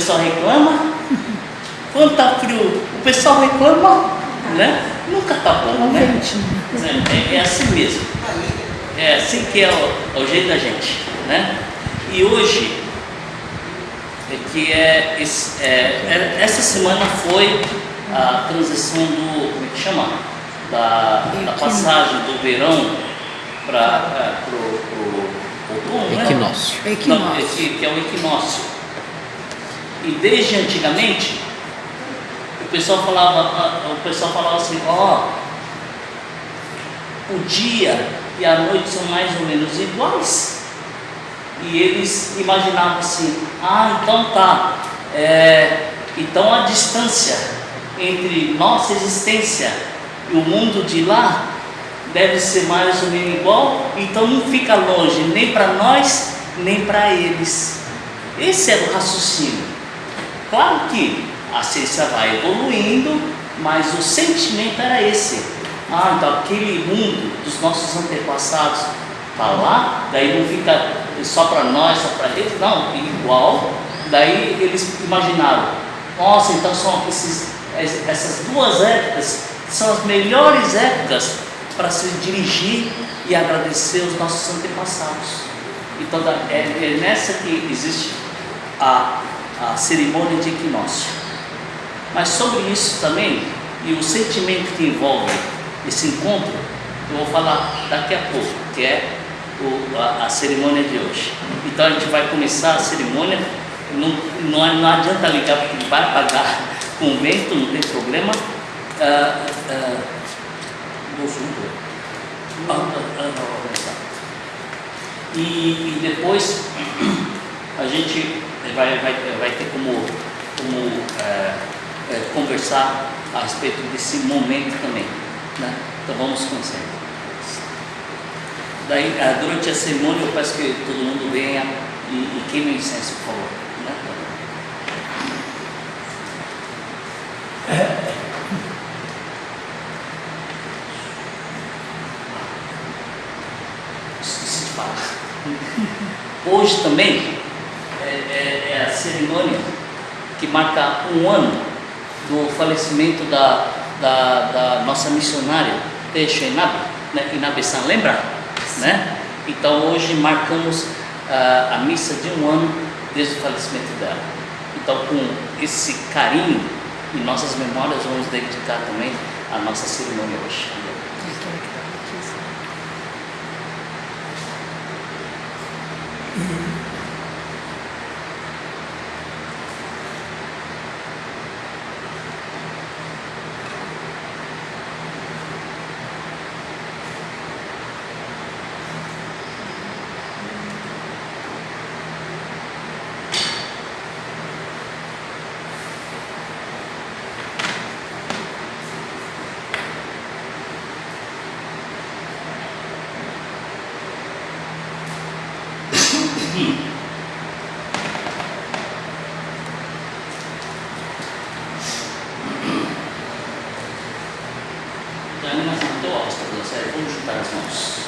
pessoal reclama, quando está frio o pessoal reclama, né? Nunca está bom, né? É, é, assim mesmo. É assim que é o, é o, jeito da gente, né? E hoje é que é, é, é essa semana foi a transição do como é que chama da, da passagem do verão para o outono, né? Equinócio. Não, que, que é o equinócio. E desde antigamente o pessoal falava, o pessoal falava assim, ó, oh, o dia e a noite são mais ou menos iguais. E eles imaginavam assim, ah, então tá, é, então a distância entre nossa existência e o mundo de lá deve ser mais ou menos igual, então não fica longe nem para nós, nem para eles. Esse era o raciocínio. Claro que a ciência vai evoluindo, mas o sentimento era esse. Ah, então aquele mundo dos nossos antepassados está lá, daí não fica só para nós, só para eles, não, igual. Daí eles imaginaram, nossa, então são esses, essas duas épocas são as melhores épocas para se dirigir e agradecer os nossos antepassados. Então é, é nessa que existe a, a cerimônia de equinócio. Mas sobre isso também, e o sentimento que envolve esse encontro, eu vou falar daqui a pouco, que é o, a, a, cerimônia de hoje. Então a gente vai começar a cerimônia, não, não, não adianta ligar porque vai pagar com o vento, não tem problema. Ah, ah, e, e depois a gente vai, vai, vai ter como, como é, é, conversar a respeito desse momento também. Né? Então vamos conhecer. Daí, é, durante a cerimônia, eu peço que todo mundo venha e, e queime o incenso, por favor. Né? Hoje também é, é, é a cerimônia que marca um ano do falecimento da, da, da nossa missionária, Teixo Inabe, né, Inabe-san, lembra? Né? Então hoje marcamos uh, a missa de um ano desde o falecimento dela. Então com esse carinho e nossas memórias vamos dedicar também a nossa cerimônia hoje. transmos.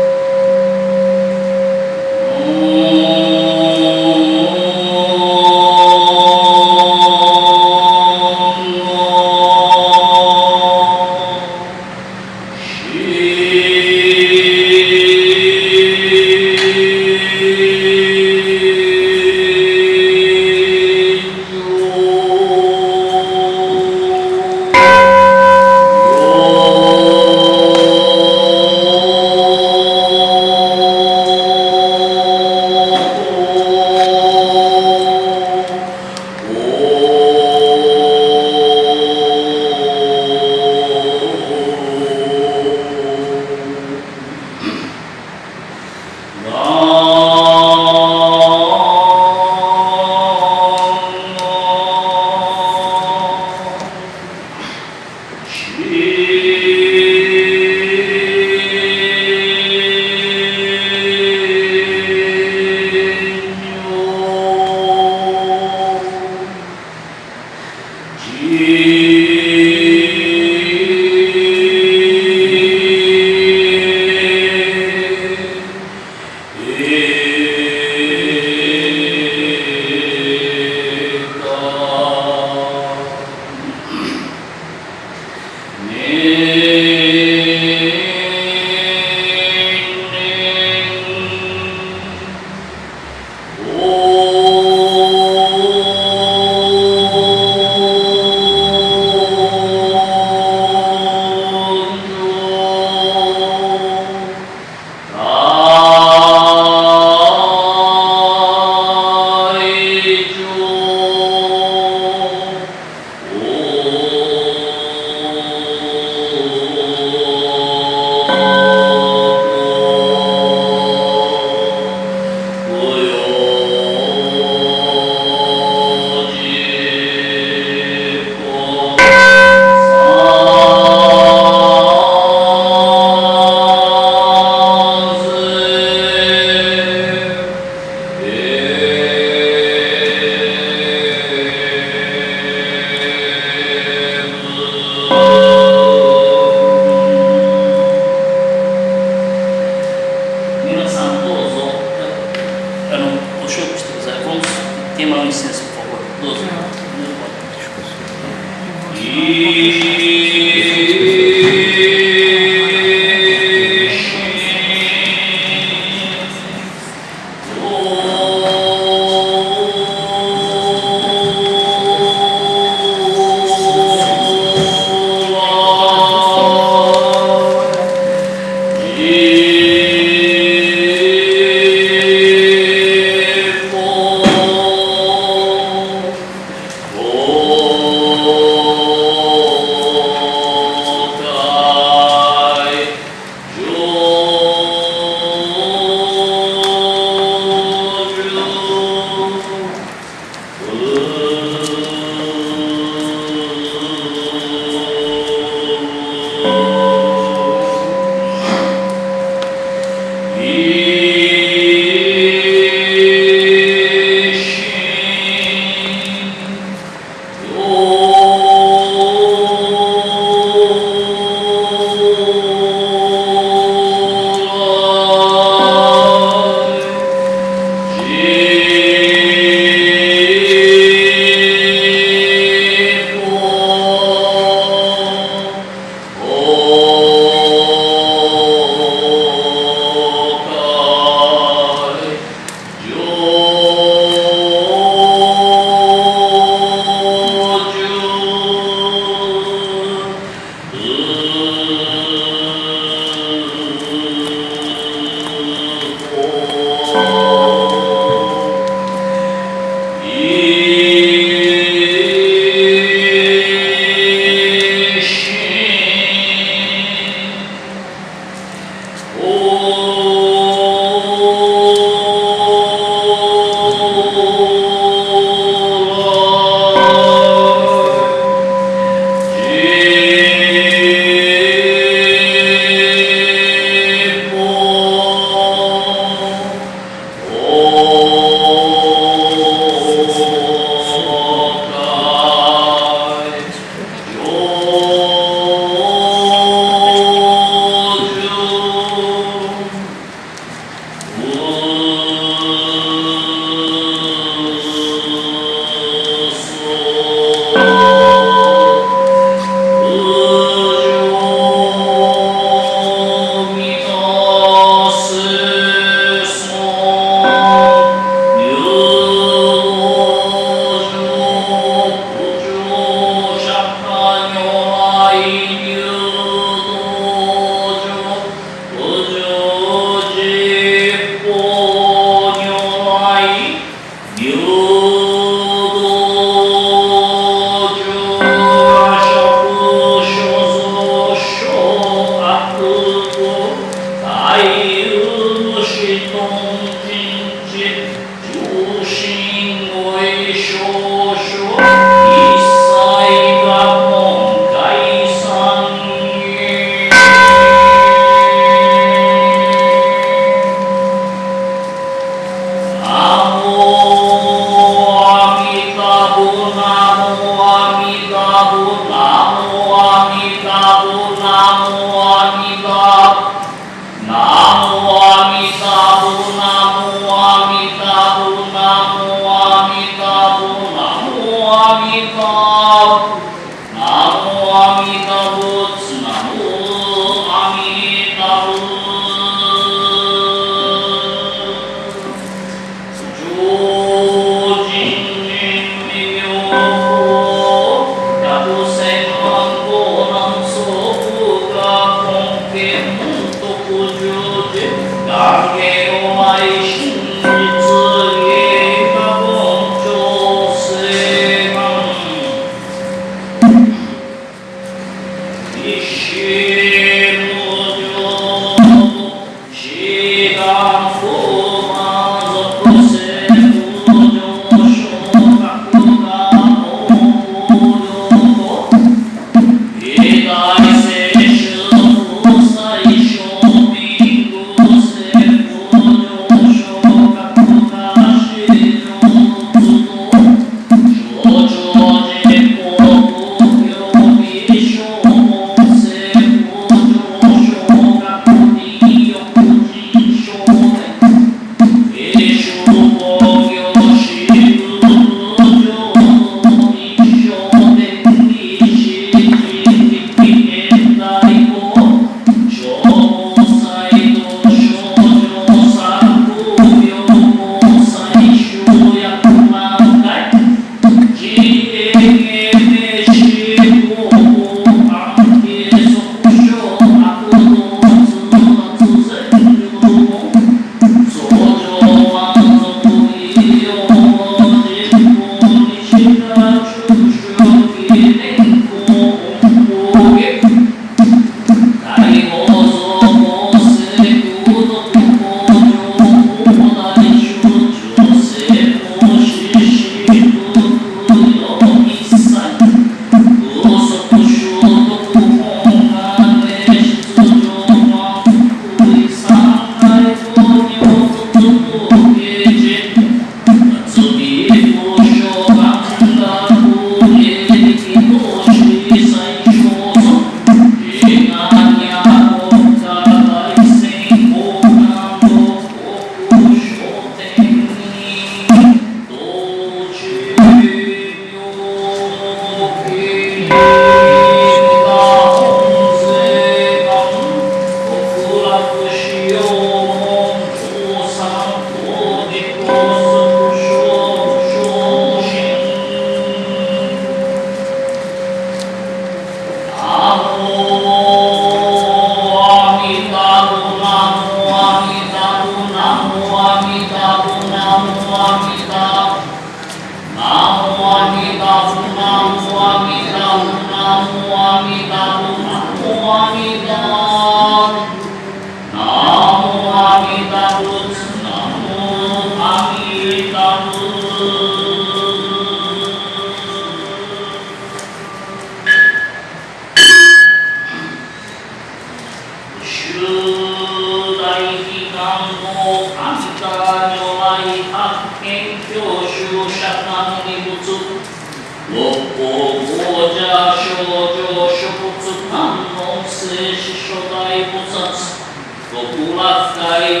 大女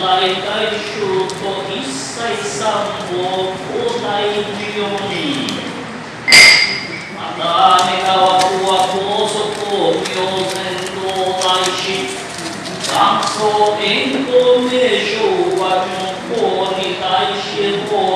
大大衆と一切三宝東大寺よりまた願わくは高速を行善道内し元祖遠行名称は十方に対して法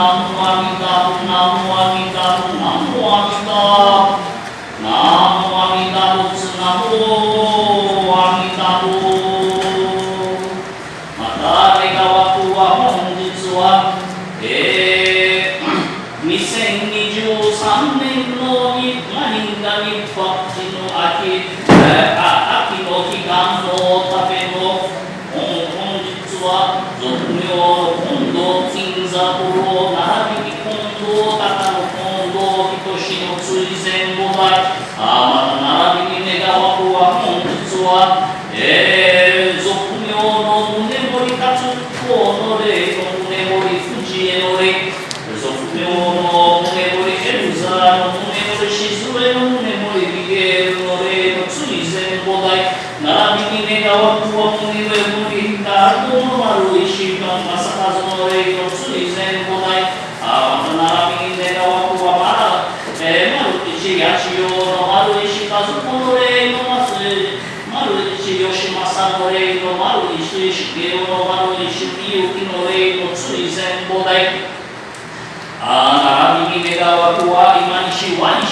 Namu Amitabha, Namu Amitabha, Namu Amitabha.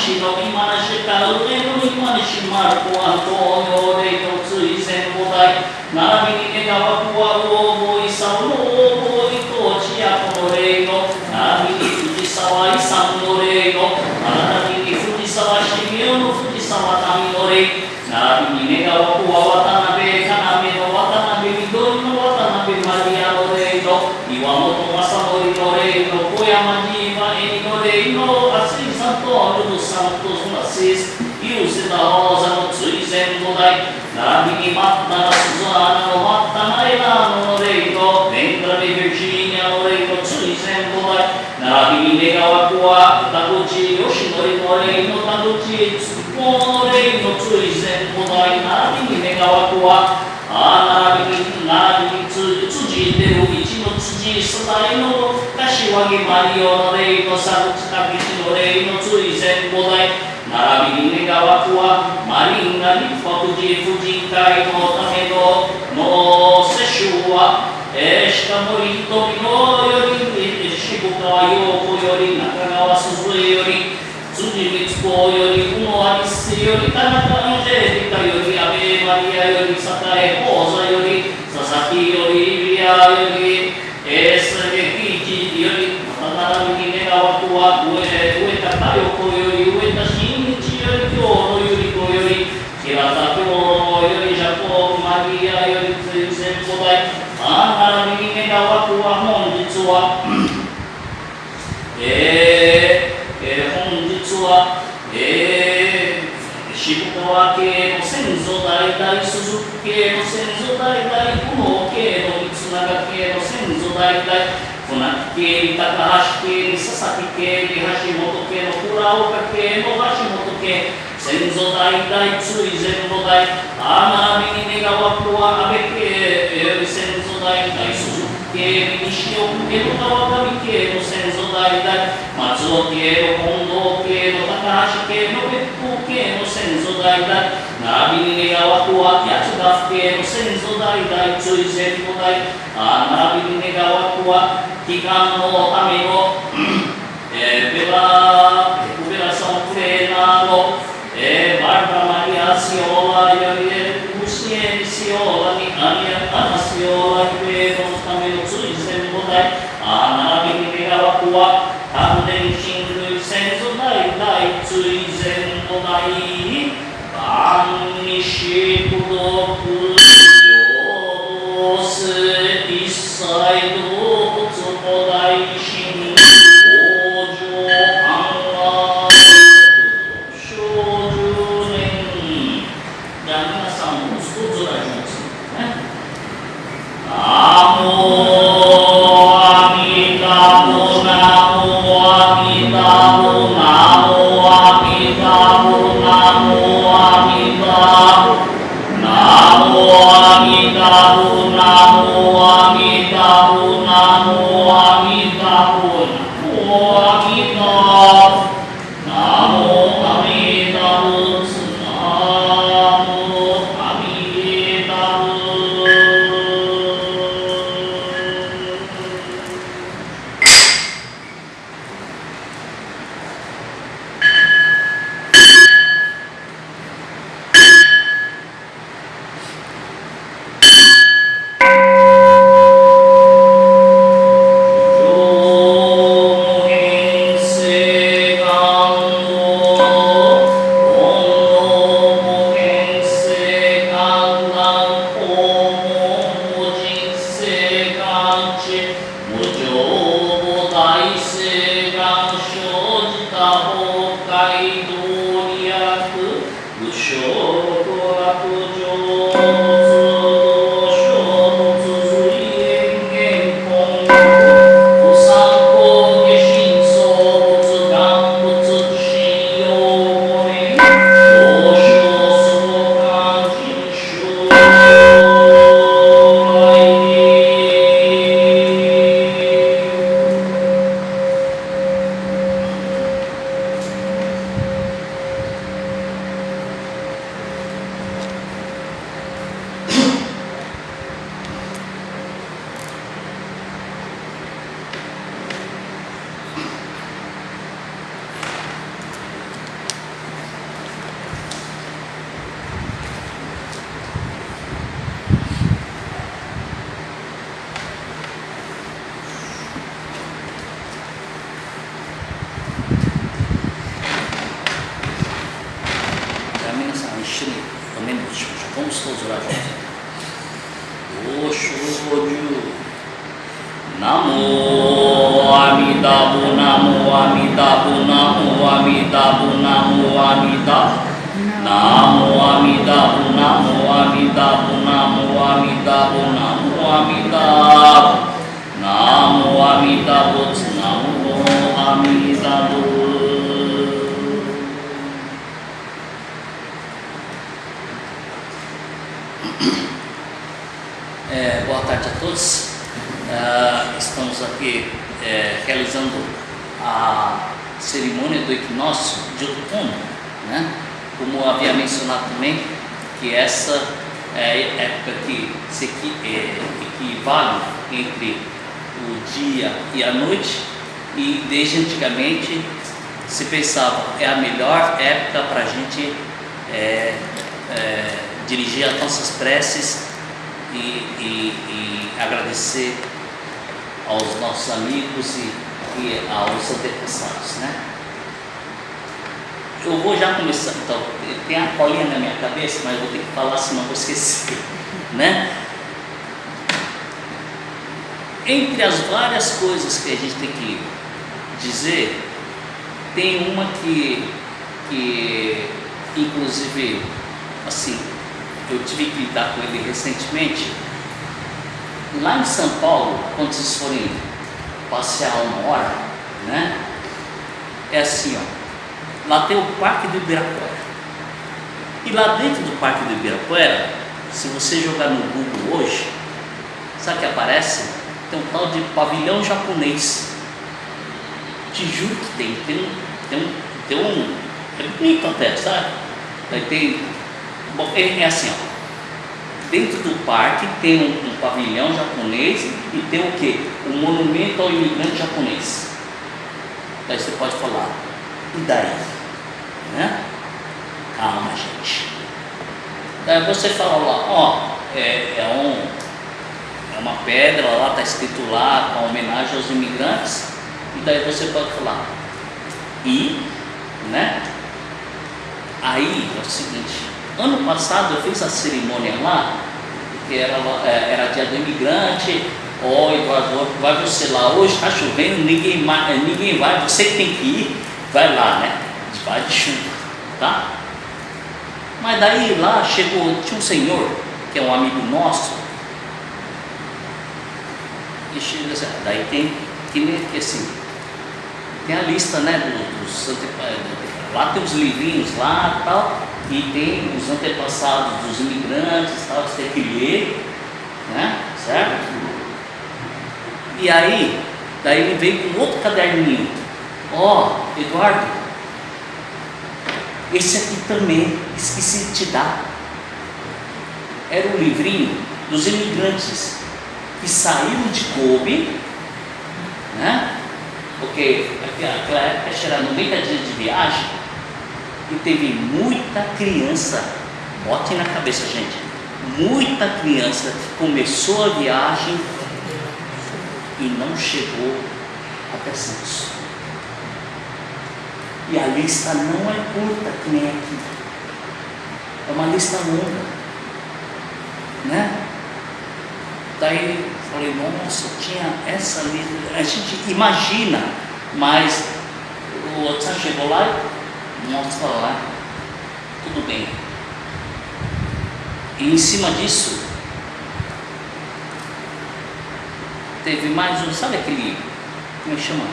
și Domin Mănășe, Calăune, Domin Mănășe, Marcu, Antonio, de 産近きの霊の追戦五代並びに願わくはマリンガ立国寺婦人会のための脳世襲はえー、しかも一富のより渋川陽子より中川鈴江より辻光子より宇野有瀬より田中のジェリより安倍マリアより栄宝座より佐々木よりア系の先祖代々鈴木系の先祖代々雲王系の三永系の先祖代々粉木系に高橋系に佐々木系に橋本系の倉岡系の橋本系先祖代々追善の代天海に願わくは安倍系先祖代々鈴木系に西尾江戸川上系の先祖代々松尾系の本代、ナビニゲヤワクワ、ヤチガフケの先祖代々、追戦の代、ナビニゲヤわとは、祈願のための、えー、ベラ、ベラソンプレーナーの、え、バルバマリアシオワ、ヨリエル、シエンシオ、Namo Amida. Namo Amida. Namo Amida. Namo Amida. Namo Amida. Namo Amida. Namo Amida. É, boa tarde a todos. Uh, estamos aqui é, realizando a cerimônia do equinócio de outono, né? Como havia mencionado também, que essa é época que se é, equivale entre o dia e a noite, e desde antigamente se pensava é a melhor época para a gente é, é, dirigir as nossas preces e, e- e agradecer aos nossos amigos e, e aos antepassados, né? Eu vou já começar, então, tem a colinha na minha cabeça, mas vou ter que falar senão vou esquecer, né? Entre as várias coisas que a gente tem que dizer, tem uma que, que inclusive, assim, eu tive que lidar com ele recentemente. Lá em São Paulo, quando vocês forem passear uma hora, né? É assim, ó. Lá tem o Parque do Ibirapuera. E lá dentro do Parque do Ibirapuera, se você jogar no Google hoje, sabe o que aparece? Tem um tal de pavilhão japonês. Te juro que tem. Tem um. Tem um, tem um é bonito até, sabe? Aí tem Bom, é, é assim, ó. Dentro do parque tem um, um, pavilhão japonês e tem o que? O um monumento ao imigrante japonês. Daí você pode falar, e daí? Né? Calma, gente. Daí você fala lá, ó, é, é, um, é uma pedra lá, está escrito lá, com homenagem aos imigrantes, e daí você pode falar, e, né? Aí é o seguinte, ano passado eu fiz a cerimônia lá, que era, é, era dia do imigrante, ó Eduardo, vai você lá hoje, está chovendo, ninguém, ninguém vai, você tem que ir, vai lá, né? Vai de chuva, tá? Mas daí lá chegou, tinha um senhor, que é um amigo nosso, e chega assim, daí tem, que assim, tem a lista né, dos, dos lá tem os livrinhos lá tal, e tem os antepassados dos imigrantes tal, você tem que ler, né? Certo? E aí, daí ele veio com outro caderninho. Ó, oh, Eduardo, esse aqui também, esqueci de te dar. Era um livrinho dos imigrantes que saíram de Kobe, né? Porque aquela época era 90 dias de viagem e teve muita criança, botem na cabeça, gente, muita criança começou a viagem e não chegou até Santos. E a lista não é curta, que nem aqui. É uma lista longa. Né? Daí falei, nossa, tinha essa lista. A gente imagina, mas o outro chegou lá mostra lá. Tudo bem. E em cima disso, teve mais um, sabe aquele, como é chama?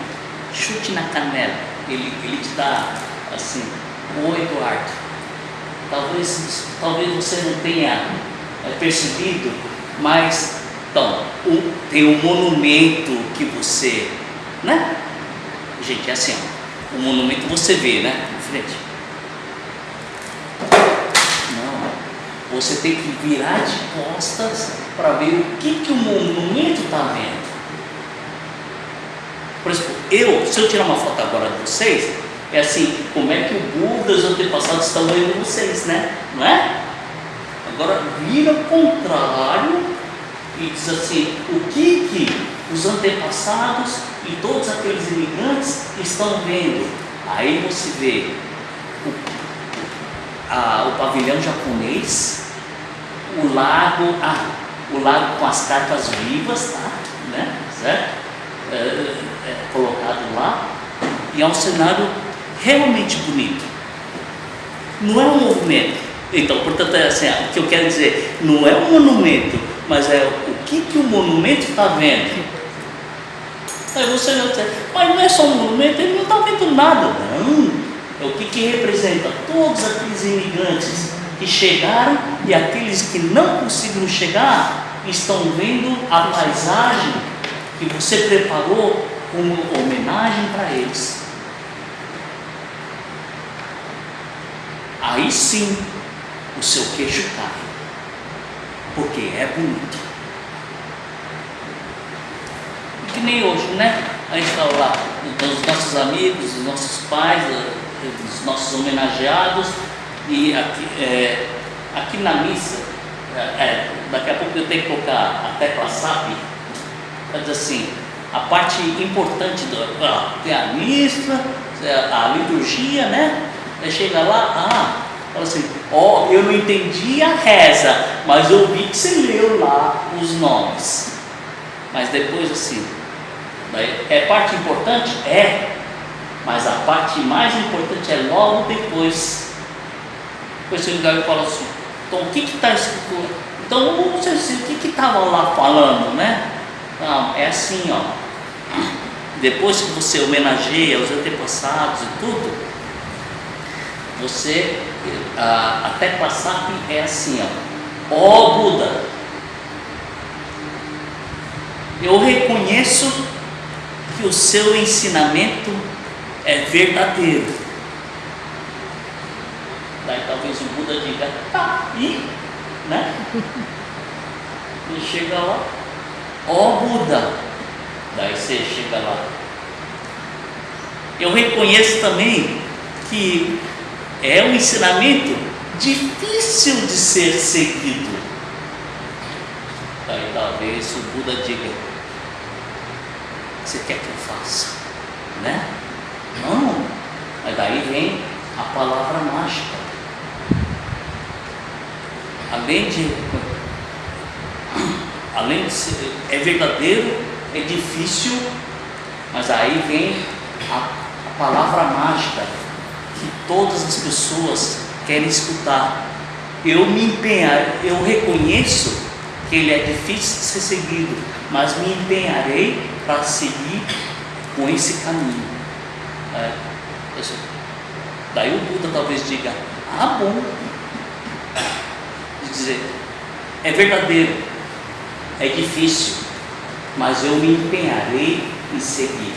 Chute na canela ele, ele te dá assim, oi Eduardo, talvez, talvez você não tenha é, percebido, mas então, o, tem um monumento que você, né? Gente, é assim, ó, o monumento você vê, né? Frente. Não, você tem que virar de costas para ver o que, que o monumento está vendo. Por exemplo, eu, se eu tirar uma foto agora de vocês, é assim, como é que o Buda e os antepassados estão vendo vocês, né? Não é? Agora vira o contrário e diz assim, o que que os antepassados e todos aqueles imigrantes estão vendo? Aí você vê o, a, o pavilhão japonês, o lago, ah, o lago com as cartas vivas, tá? Né? Certo? É, é, colocado lá, e é um cenário realmente bonito. Não é um movimento. Então, portanto, é assim, o que eu quero dizer, não é um monumento, mas é o que, que o monumento está vendo. Aí você vai dizer, mas não é só um monumento, ele não está vendo nada. Não, é o que, que representa todos aqueles imigrantes que chegaram e aqueles que não conseguiram chegar estão vendo a paisagem que você preparou como homenagem para eles. Aí sim o seu queixo cai, porque é bonito. E que nem hoje, né? A gente fala lá dos nossos amigos, dos nossos pais, dos nossos homenageados, e aqui, é, aqui na missa, é, é, daqui a pouco eu tenho que colocar a tecla SAP dizer assim, a parte importante do, ah, tem a missa, a liturgia, né? Aí chega lá, ah, fala assim, ó, eu não entendi a reza, mas eu vi que você leu lá os nomes. Mas depois assim, é parte importante? É, mas a parte mais importante é logo depois. Depois você liga e fala assim, então o que está escrito? Então você o que estava lá falando, né? Não, é assim, ó. Depois que você homenageia os antepassados e tudo, você a, até passar é assim, ó. Ó Buda, eu reconheço que o seu ensinamento é verdadeiro. Daí talvez o Buda diga, tá, e, né? E chega lá, ó Buda, daí você chega lá. Eu reconheço também que é um ensinamento difícil de ser seguido. Daí talvez o Buda diga, você quer que eu faça? Né? Não. Mas daí vem a palavra mágica. Além de, além de ser, é verdadeiro, é difícil, mas aí vem a, a palavra mágica que todas as pessoas querem escutar. Eu me empenhar, eu reconheço que ele é difícil de ser seguido, mas me empenharei para seguir com esse caminho. É, daí o Buda talvez diga, ah bom, de dizer, é verdadeiro, é difícil, mas eu me empenharei em seguir.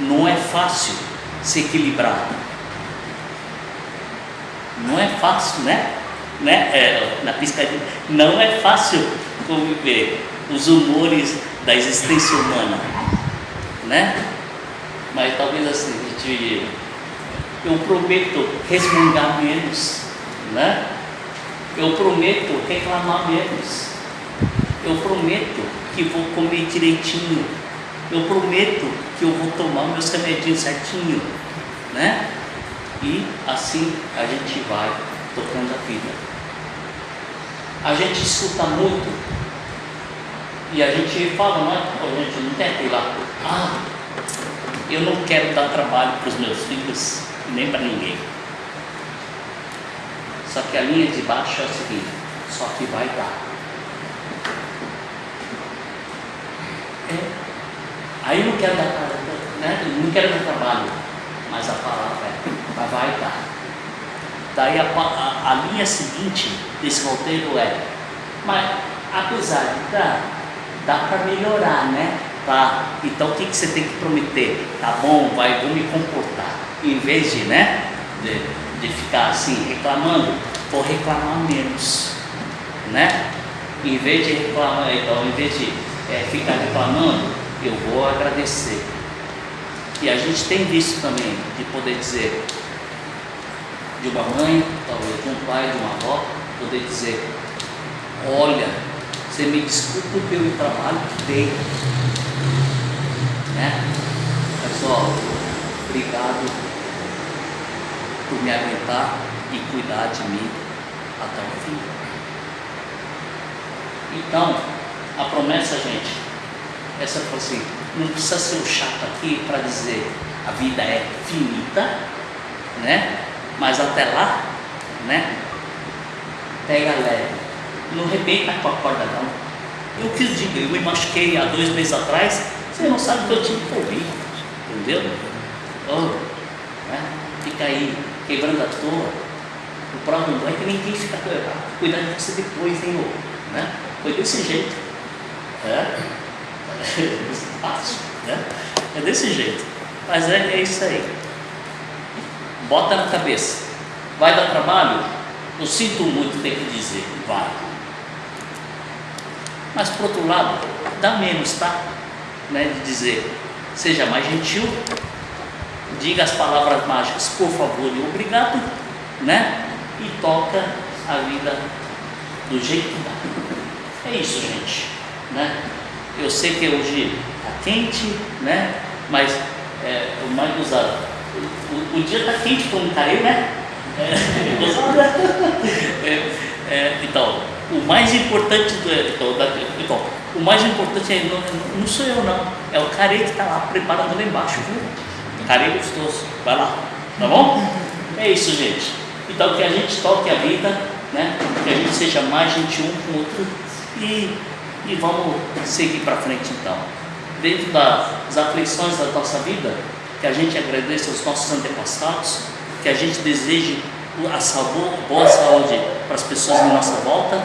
Não é fácil se equilibrar. Não é fácil, né? né? É, na piscadinha. Não é fácil conviver os humores da existência humana, né? Mas talvez assim, gente, eu prometo resmungar menos, né? Eu prometo reclamar menos. Eu prometo que vou comer direitinho. Eu prometo que eu vou tomar meus remedinhos certinho, né? E assim a gente vai tocando a vida. A gente escuta muito e a gente fala, não é? A gente não tenta ir lá, ah, eu não quero dar trabalho para os meus filhos, nem para ninguém. Só que a linha de baixo é o seguinte, só que vai dar. É. Aí não quero dar, né? não quero dar trabalho, mas a palavra é, mas vai dar. Daí a, a, a linha seguinte desse roteiro é, mas apesar de dar, dá para melhorar, né? Tá? Então o que, que você tem que prometer? Tá bom, vai, vou me comportar. Em vez de, né? De, de ficar assim reclamando, vou reclamar menos, né? Em vez de reclamar, então, em vez de é, ficar reclamando, eu vou agradecer. E a gente tem visto também de poder dizer de uma mãe, talvez de um pai, de uma avó, poder dizer, olha, você me desculpa pelo trabalho que dei. Né? Pessoal, obrigado por me aguentar e cuidar de mim até o fim. Então, a promessa, gente, essa foi assim, não precisa ser o chato aqui para dizer a vida é finita, né? Mas até lá, né? Pega leve não rebenta com a corda não. Eu quis dizer, eu me machuquei há dois meses atrás, você não sabe que eu tive por vir, entendeu? Oh, né? Fica aí quebrando a toa. O problema não é que ninguém fica cuidando de você depois, hein, né? Foi desse jeito. É, fácil, né? É desse jeito. Mas é, é isso aí. Bota na cabeça. Vai dar trabalho? Eu sinto muito ter que dizer, vai. Mas por outro lado, dá menos, tá? Né, de dizer, seja mais gentil, diga as palavras mágicas, por favor e obrigado, né? E toca a vida do jeito que dá. É isso, gente. Né? Eu sei que hoje está quente, né? Mas é, o mais usado. O, o, dia está quente como caiu, né? É, é, é, então, o mais importante do, então, da, então, o mais importante é, não, não sou eu não, é o cara que está lá preparando lá embaixo, viu? Gostoso, vai lá, tá bom? É isso, gente. Então que a gente toque a vida, né? Que a gente seja mais gentil um com o outro e, e vamos seguir para frente então. Dentro das aflições da nossa vida, que a gente agradeça aos nossos antepassados, que a gente deseje a saúde, boa saúde para as pessoas em nossa volta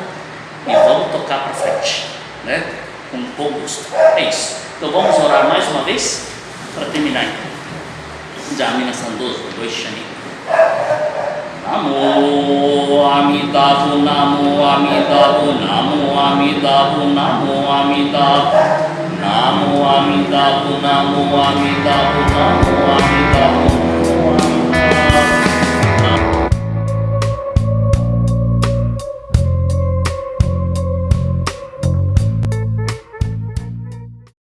e vamos tocar para frente, né? com todo gosto. É isso. Então vamos orar mais uma vez para terminar então. Jamina Sandoso, dois Shani. Namo Amitabha, Namo Amitabha, Namo Amitabha, Namo Amitabha, Namo Amitabha, Namo Amitabha, Namo Amitabha.